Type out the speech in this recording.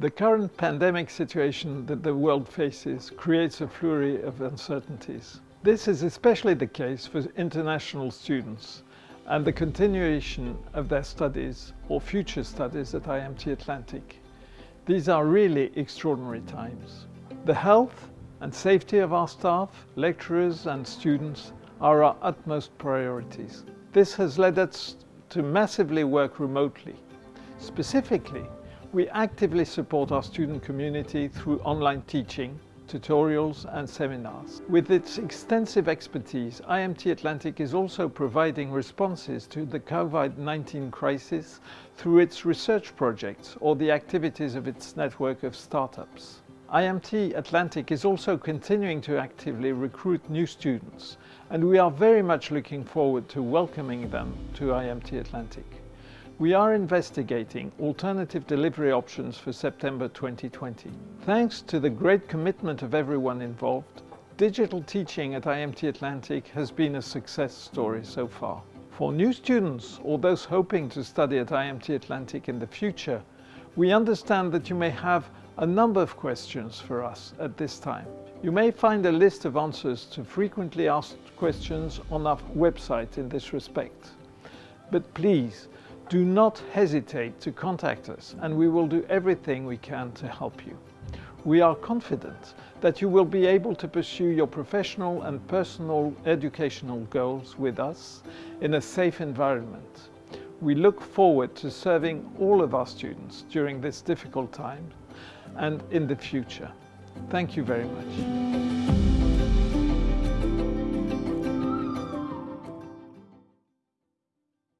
The current pandemic situation that the world faces creates a flurry of uncertainties. This is especially the case for international students and the continuation of their studies or future studies at IMT Atlantic. These are really extraordinary times. The health and safety of our staff, lecturers and students are our utmost priorities. This has led us to massively work remotely. Specifically, we actively support our student community through online teaching, tutorials and seminars. With its extensive expertise, IMT Atlantic is also providing responses to the COVID-19 crisis through its research projects or the activities of its network of startups. IMT Atlantic is also continuing to actively recruit new students and we are very much looking forward to welcoming them to IMT Atlantic. We are investigating alternative delivery options for September 2020. Thanks to the great commitment of everyone involved, digital teaching at IMT Atlantic has been a success story so far. For new students or those hoping to study at IMT Atlantic in the future, we understand that you may have a number of questions for us at this time. You may find a list of answers to frequently asked questions on our website in this respect. But please, do not hesitate to contact us and we will do everything we can to help you. We are confident that you will be able to pursue your professional and personal educational goals with us in a safe environment. We look forward to serving all of our students during this difficult time and in the future. Thank you very much.